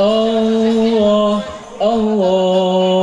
oh, oh, oh. oh.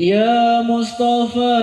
يا مصطفى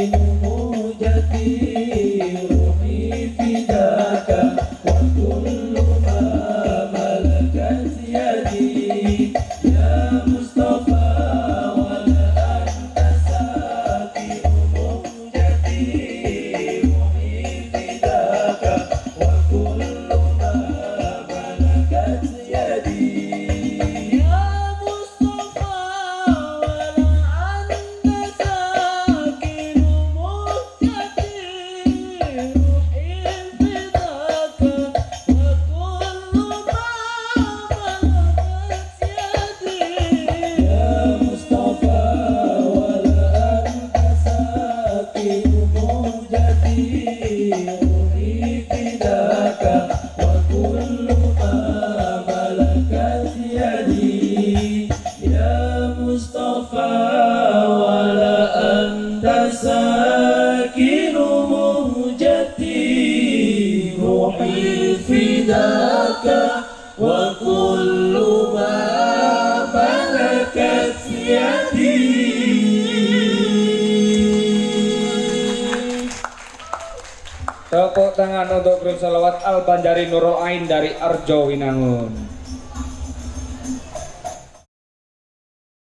Thank you. وكل ما ملكت يدي Tepuk tangan untuk grup salawat Al Banjari Nurul Ain dari Arjo Winangun.